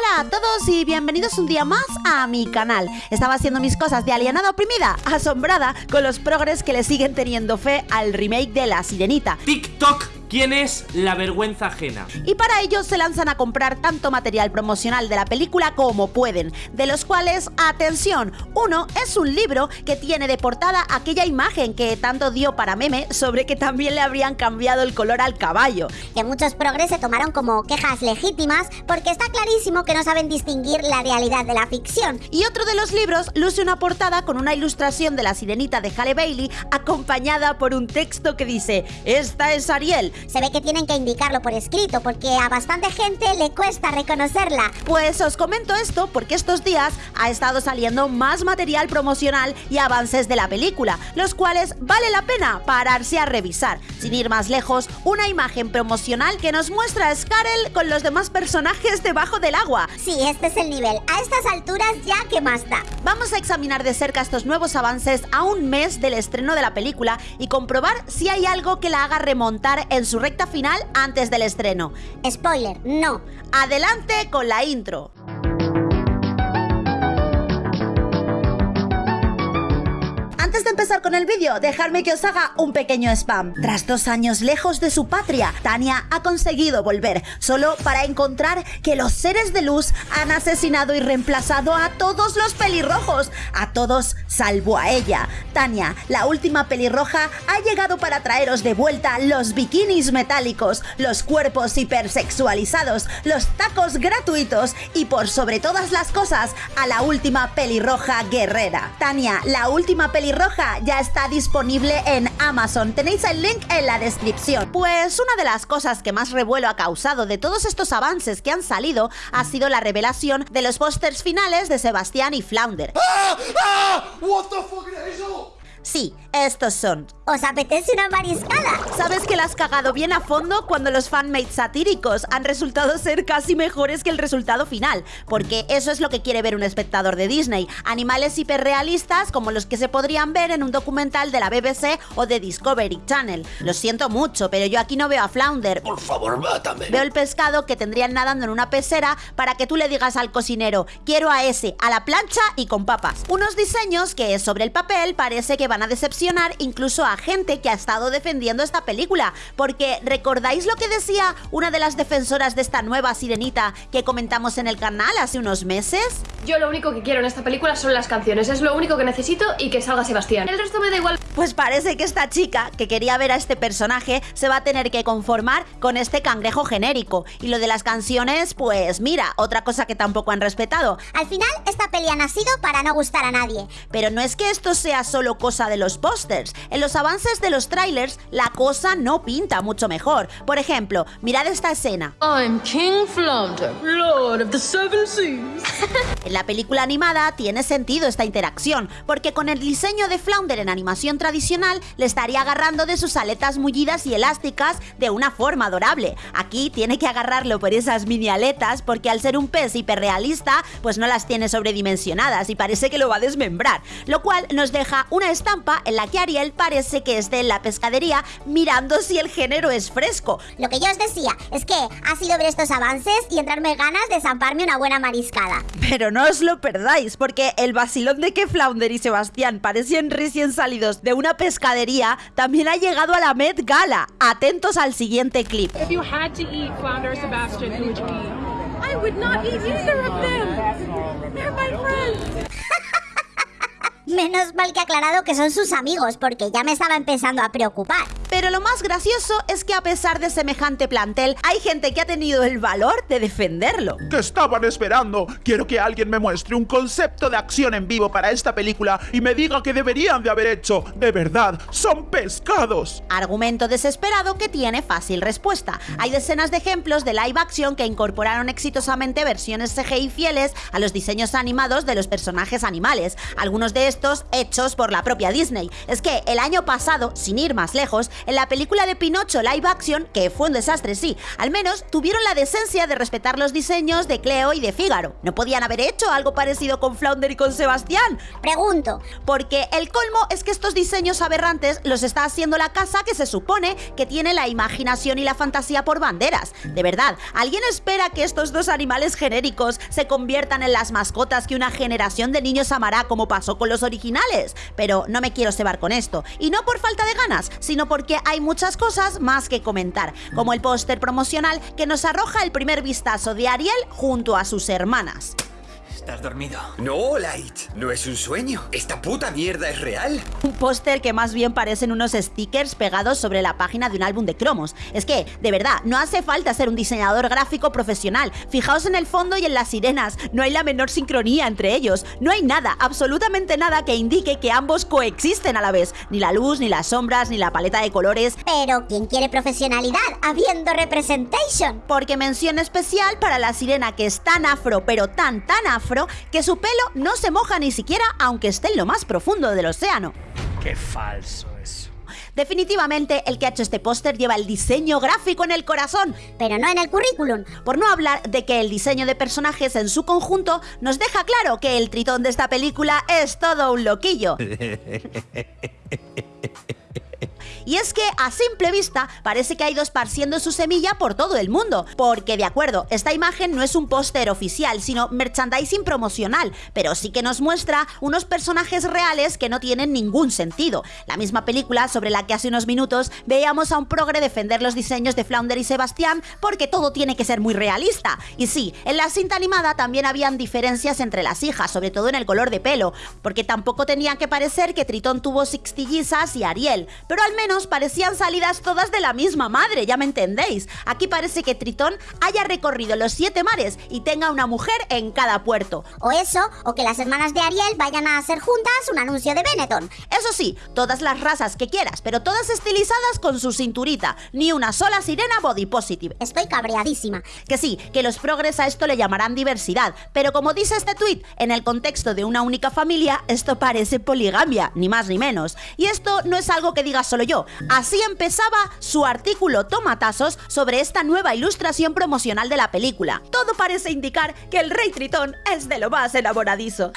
Hola a todos y bienvenidos un día más a mi canal. Estaba haciendo mis cosas de alienada oprimida, asombrada con los progres que le siguen teniendo fe al remake de La Sirenita. TikTok ¿Quién es la vergüenza ajena? Y para ello se lanzan a comprar tanto material promocional de la película como pueden, de los cuales, atención, uno es un libro que tiene de portada aquella imagen que tanto dio para meme sobre que también le habrían cambiado el color al caballo. Que muchos progres se tomaron como quejas legítimas porque está clarísimo que no saben distinguir la realidad de la ficción. Y otro de los libros luce una portada con una ilustración de la sirenita de Halle Bailey acompañada por un texto que dice, esta es Ariel, se ve que tienen que indicarlo por escrito porque a bastante gente le cuesta reconocerla. Pues os comento esto porque estos días ha estado saliendo más material promocional y avances de la película, los cuales vale la pena pararse a revisar. Sin ir más lejos, una imagen promocional que nos muestra a Scarel con los demás personajes debajo del agua. Sí, este es el nivel. A estas alturas ya que más da. Vamos a examinar de cerca estos nuevos avances a un mes del estreno de la película y comprobar si hay algo que la haga remontar en su recta final antes del estreno. Spoiler, no. Adelante con la intro. Empezar con el vídeo, dejadme que os haga un pequeño spam. Tras dos años lejos de su patria, Tania ha conseguido volver, solo para encontrar que los seres de luz han asesinado y reemplazado a todos los pelirrojos, a todos salvo a ella. Tania, la última pelirroja, ha llegado para traeros de vuelta los bikinis metálicos, los cuerpos hipersexualizados, los tacos gratuitos y por sobre todas las cosas, a la última pelirroja guerrera. Tania, la última pelirroja ya está disponible en Amazon. Tenéis el link en la descripción. Pues una de las cosas que más revuelo ha causado de todos estos avances que han salido ha sido la revelación de los pósters finales de Sebastián y Flounder. ¡Ah! ¡Ah! What the fuck Sí, estos son. ¿Os apetece una mariscada? Sabes que la has cagado bien a fondo cuando los fanmates satíricos han resultado ser casi mejores que el resultado final, porque eso es lo que quiere ver un espectador de Disney, animales hiperrealistas como los que se podrían ver en un documental de la BBC o de Discovery Channel. Lo siento mucho, pero yo aquí no veo a Flounder. Por favor, mátame. Veo el pescado que tendrían nadando en una pecera para que tú le digas al cocinero, quiero a ese, a la plancha y con papas. Unos diseños que sobre el papel parece que van a decepcionar incluso a gente que ha estado defendiendo esta película, porque ¿recordáis lo que decía una de las defensoras de esta nueva sirenita que comentamos en el canal hace unos meses? Yo lo único que quiero en esta película son las canciones, es lo único que necesito y que salga Sebastián. El resto me da igual. Pues parece que esta chica, que quería ver a este personaje, se va a tener que conformar con este cangrejo genérico. Y lo de las canciones, pues mira, otra cosa que tampoco han respetado. Al final, esta peli ha nacido para no gustar a nadie. Pero no es que esto sea solo cosa de los pósters. En los avances de los trailers, la cosa no pinta mucho mejor. Por ejemplo, mirad esta escena. I'm King Flounder, Lord of the Seven Seas. en la película animada tiene sentido esta interacción, porque con el diseño de Flounder en animación tradicional le estaría agarrando de sus aletas mullidas y elásticas de una forma adorable. Aquí tiene que agarrarlo por esas mini aletas porque al ser un pez hiperrealista, pues no las tiene sobredimensionadas y parece que lo va a desmembrar, lo cual nos deja una estampa en la que Ariel parece que esté en la pescadería mirando si el género es fresco. Lo que yo os decía es que ha sido ver estos avances y entrarme ganas de zamparme una buena mariscada. Pero no os lo perdáis, porque el vacilón de que Flounder y Sebastián parecían recién salidos de una pescadería también ha llegado a la Met Gala. Atentos al siguiente clip. Menos mal que ha aclarado que son sus amigos, porque ya me estaba empezando a preocupar. Pero lo más gracioso es que a pesar de semejante plantel, hay gente que ha tenido el valor de defenderlo. ¿Qué estaban esperando? Quiero que alguien me muestre un concepto de acción en vivo para esta película y me diga que deberían de haber hecho. De verdad, son pescados. Argumento desesperado que tiene fácil respuesta. Hay decenas de ejemplos de live action que incorporaron exitosamente versiones CGI fieles a los diseños animados de los personajes animales. Algunos de estos hechos por la propia Disney. Es que el año pasado, sin ir más lejos, En la película de Pinocho live action, que fue un desastre, sí, al menos tuvieron la decencia de respetar los diseños de Cleo y de Fígaro. ¿No podían haber hecho algo parecido con Flounder y con Sebastián? Pregunto. Porque el colmo es que estos diseños aberrantes los está haciendo la casa que se supone que tiene la imaginación y la fantasía por banderas. De verdad, ¿alguien espera que estos dos animales genéricos se conviertan en las mascotas que una generación de niños amará como pasó con los originales? Pero no me quiero cebar con esto. Y no por falta de ganas, sino porque hay muchas cosas más que comentar, como el póster promocional que nos arroja el primer vistazo de Ariel junto a sus hermanas. ¿Estás dormido? No, Light. No es un sueño. Esta puta mierda es real. Un póster que más bien parecen unos stickers pegados sobre la página de un álbum de cromos. Es que, de verdad, no hace falta ser un diseñador gráfico profesional. Fijaos en el fondo y en las sirenas. No hay la menor sincronía entre ellos. No hay nada, absolutamente nada que indique que ambos coexisten a la vez. Ni la luz, ni las sombras, ni la paleta de colores. Pero, ¿quién quiere profesionalidad habiendo representation? Porque mención especial para la sirena que es tan afro, pero tan, tan afro, que su pelo no se moja ni siquiera aunque esté en lo más profundo del océano. Qué falso eso. Definitivamente el que ha hecho este póster lleva el diseño gráfico en el corazón, pero no en el currículum. Por no hablar de que el diseño de personajes en su conjunto nos deja claro que el tritón de esta película es todo un loquillo. Y es que a simple vista parece que ha ido esparciendo su semilla por todo el mundo, porque de acuerdo, esta imagen no es un póster oficial, sino merchandising promocional, pero sí que nos muestra unos personajes reales que no tienen ningún sentido. La misma película sobre la que hace unos minutos veíamos a un progre defender los diseños de Flounder y Sebastián porque todo tiene que ser muy realista. Y sí, en la cinta animada también habían diferencias entre las hijas, sobre todo en el color de pelo, porque tampoco tenía que parecer que Tritón tuvo sixtillizas y Ariel, pero al menos parecían salidas todas de la misma madre, ya me entendéis. Aquí parece que Tritón haya recorrido los siete mares y tenga una mujer en cada puerto. O eso, o que las hermanas de Ariel vayan a hacer juntas un anuncio de Benetton. Eso sí, todas las razas que quieras, pero todas estilizadas con su cinturita. Ni una sola sirena body positive. Estoy cabreadísima. Que sí, que los progres a esto le llamarán diversidad, pero como dice este tuit, en el contexto de una única familia, esto parece poligamia, ni más ni menos. Y esto no es algo que diga solo yo, Así empezaba su artículo Tomatazos sobre esta nueva ilustración promocional de la película. Todo parece indicar que el rey Tritón es de lo más enamoradizo.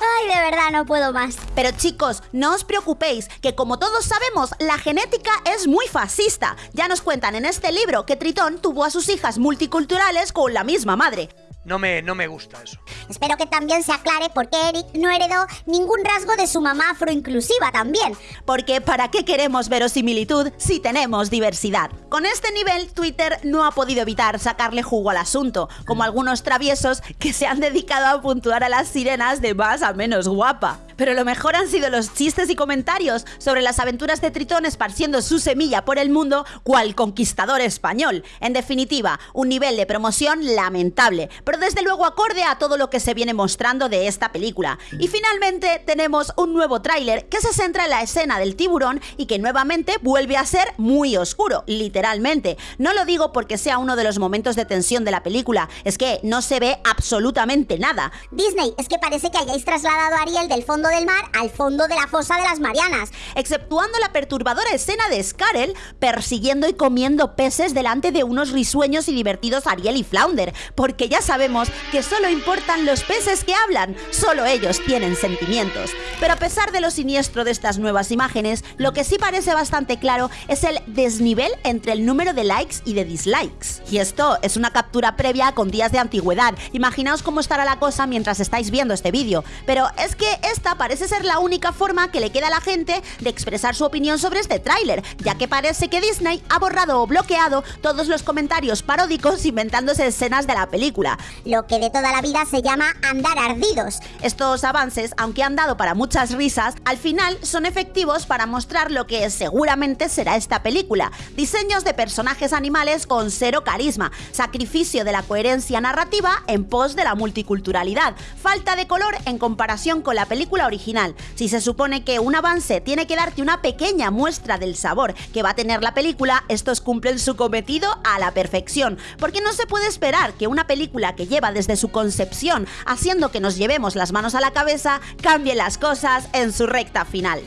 Ay, de verdad no puedo más. Pero chicos, no os preocupéis, que como todos sabemos, la genética es muy fascista. Ya nos cuentan en este libro que Tritón tuvo a sus hijas multiculturales con la misma madre. No me, no me gusta eso. Espero que también se aclare por qué Eric no heredó ningún rasgo de su mamá afroinclusiva también. Porque ¿para qué queremos verosimilitud si tenemos diversidad? Con este nivel, Twitter no ha podido evitar sacarle jugo al asunto, como algunos traviesos que se han dedicado a puntuar a las sirenas de más a menos guapa. Pero lo mejor han sido los chistes y comentarios sobre las aventuras de Tritón esparciendo su semilla por el mundo cual conquistador español. En definitiva, un nivel de promoción lamentable, pero desde luego acorde a todo lo que se viene mostrando de esta película. Y finalmente tenemos un nuevo tráiler que se centra en la escena del tiburón y que nuevamente vuelve a ser muy oscuro, literalmente. No lo digo porque sea uno de los momentos de tensión de la película, es que no se ve absolutamente nada. Disney, es que parece que hayáis trasladado a Ariel del del mar al fondo de la fosa de las Marianas. Exceptuando la perturbadora escena de Scarel persiguiendo y comiendo peces delante de unos risueños y divertidos Ariel y Flounder, porque ya sabemos que solo importan los peces que hablan, solo ellos tienen sentimientos. Pero a pesar de lo siniestro de estas nuevas imágenes, lo que sí parece bastante claro es el desnivel entre el número de likes y de dislikes. Y esto es una captura previa con días de antigüedad. Imaginaos cómo estará la cosa mientras estáis viendo este vídeo. Pero es que esta parece ser la única forma que le queda a la gente de expresar su opinión sobre este tráiler, ya que parece que Disney ha borrado o bloqueado todos los comentarios paródicos inventándose escenas de la película. Lo que de toda la vida se llama andar ardidos. Estos avances, aunque han dado para muchas risas, al final son efectivos para mostrar lo que seguramente será esta película. Diseños de personajes animales con cero carisma, sacrificio de la coherencia narrativa en pos de la multiculturalidad, falta de color en comparación con la película original. Si se supone que un avance tiene que darte una pequeña muestra del sabor que va a tener la película, estos cumplen su cometido a la perfección, porque no se puede esperar que una película que lleva desde su concepción haciendo que nos llevemos las manos a la cabeza cambie las cosas en su recta final.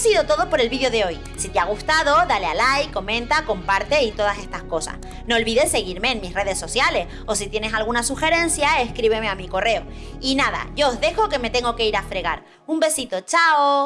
Sido todo por el vídeo de hoy. Si te ha gustado, dale a like, comenta, comparte y todas estas cosas. No olvides seguirme en mis redes sociales o si tienes alguna sugerencia, escríbeme a mi correo. Y nada, yo os dejo que me tengo que ir a fregar. Un besito, chao.